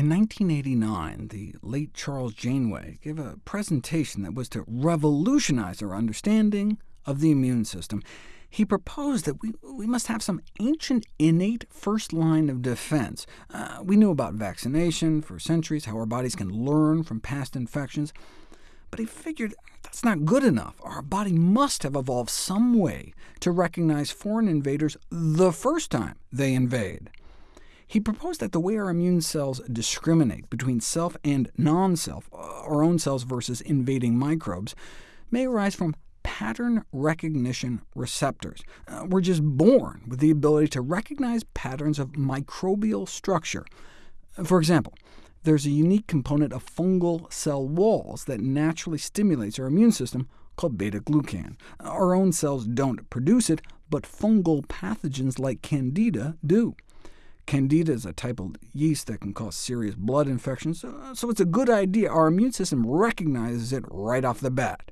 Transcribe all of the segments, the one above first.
In 1989, the late Charles Janeway gave a presentation that was to revolutionize our understanding of the immune system. He proposed that we, we must have some ancient innate first line of defense. Uh, we knew about vaccination for centuries, how our bodies can learn from past infections, but he figured that's not good enough. Our body must have evolved some way to recognize foreign invaders the first time they invade. He proposed that the way our immune cells discriminate between self and non-self, uh, our own cells versus invading microbes, may arise from pattern recognition receptors. Uh, we're just born with the ability to recognize patterns of microbial structure. For example, there's a unique component of fungal cell walls that naturally stimulates our immune system called beta-glucan. Our own cells don't produce it, but fungal pathogens like Candida do. Candida is a type of yeast that can cause serious blood infections, so it's a good idea our immune system recognizes it right off the bat.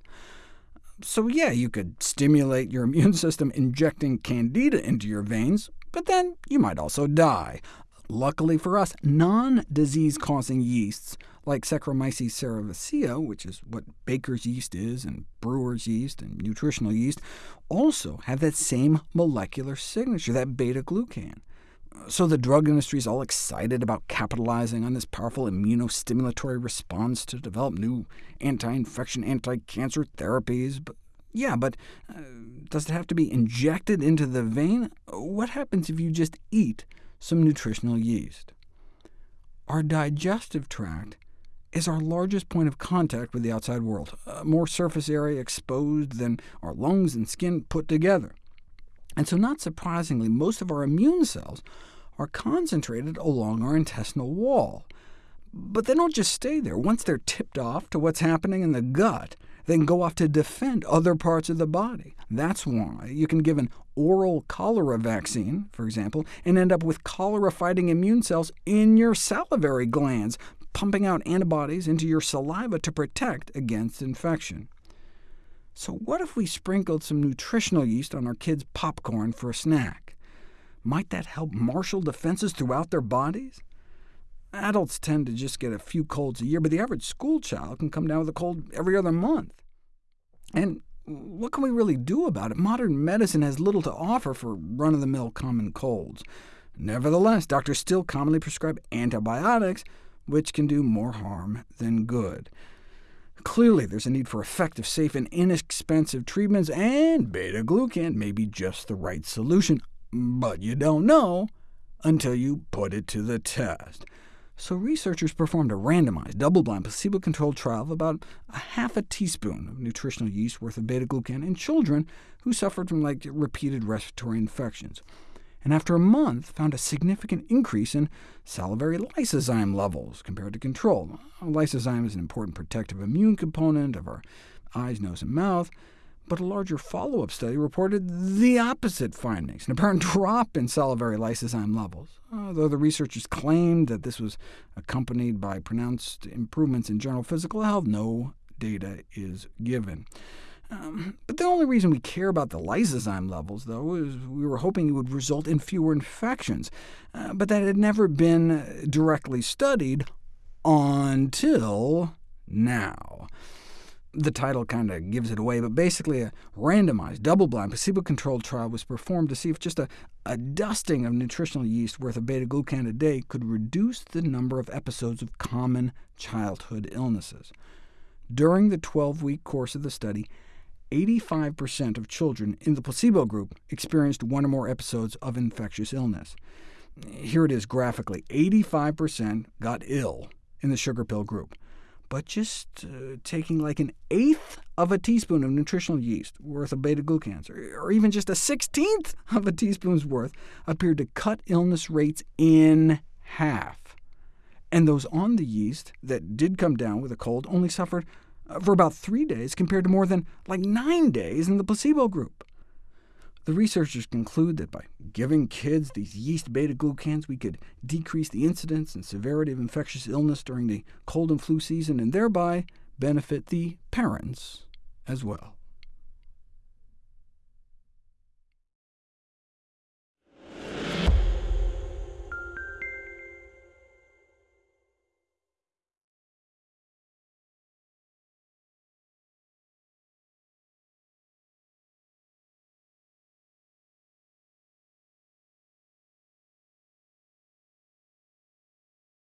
So yeah, you could stimulate your immune system injecting Candida into your veins, but then you might also die. Luckily for us, non-disease-causing yeasts, like Saccharomyces cerevisiae, which is what baker's yeast is, and brewer's yeast, and nutritional yeast, also have that same molecular signature, that beta-glucan. So the drug industry is all excited about capitalizing on this powerful immunostimulatory response to develop new anti-infection, anti-cancer therapies. But yeah, but uh, does it have to be injected into the vein? What happens if you just eat some nutritional yeast? Our digestive tract is our largest point of contact with the outside world, uh, more surface area exposed than our lungs and skin put together. And so not surprisingly, most of our immune cells are concentrated along our intestinal wall. But they don't just stay there. Once they're tipped off to what's happening in the gut, they can go off to defend other parts of the body. That's why you can give an oral cholera vaccine, for example, and end up with cholera-fighting immune cells in your salivary glands, pumping out antibodies into your saliva to protect against infection. So what if we sprinkled some nutritional yeast on our kids' popcorn for a snack? Might that help marshal defenses throughout their bodies? Adults tend to just get a few colds a year, but the average school child can come down with a cold every other month. And what can we really do about it? Modern medicine has little to offer for run-of-the-mill common colds. Nevertheless, doctors still commonly prescribe antibiotics, which can do more harm than good. Clearly, there's a need for effective, safe, and inexpensive treatments, and beta-glucan may be just the right solution, but you don't know until you put it to the test. So researchers performed a randomized, double-blind, placebo-controlled trial of about a half a teaspoon of nutritional yeast worth of beta-glucan in children who suffered from like repeated respiratory infections and after a month found a significant increase in salivary lysozyme levels compared to control. Lysozyme is an important protective immune component of our eyes, nose, and mouth, but a larger follow-up study reported the opposite findings, an apparent drop in salivary lysozyme levels. Although the researchers claimed that this was accompanied by pronounced improvements in general physical health, no data is given. Um, but the only reason we care about the lysozyme levels, though, is we were hoping it would result in fewer infections, uh, but that had never been directly studied until now. The title kind of gives it away, but basically a randomized, double-blind, placebo-controlled trial was performed to see if just a, a dusting of nutritional yeast worth of beta-glucan a day could reduce the number of episodes of common childhood illnesses. During the 12-week course of the study, 85% of children in the placebo group experienced one or more episodes of infectious illness. Here it is graphically. 85% got ill in the sugar pill group, but just uh, taking like an eighth of a teaspoon of nutritional yeast worth of beta-glucans, or, or even just a sixteenth of a teaspoon's worth, appeared to cut illness rates in half. And those on the yeast that did come down with a cold only suffered for about three days, compared to more than like nine days in the placebo group. The researchers conclude that by giving kids these yeast beta-glucans, we could decrease the incidence and severity of infectious illness during the cold and flu season, and thereby benefit the parents as well.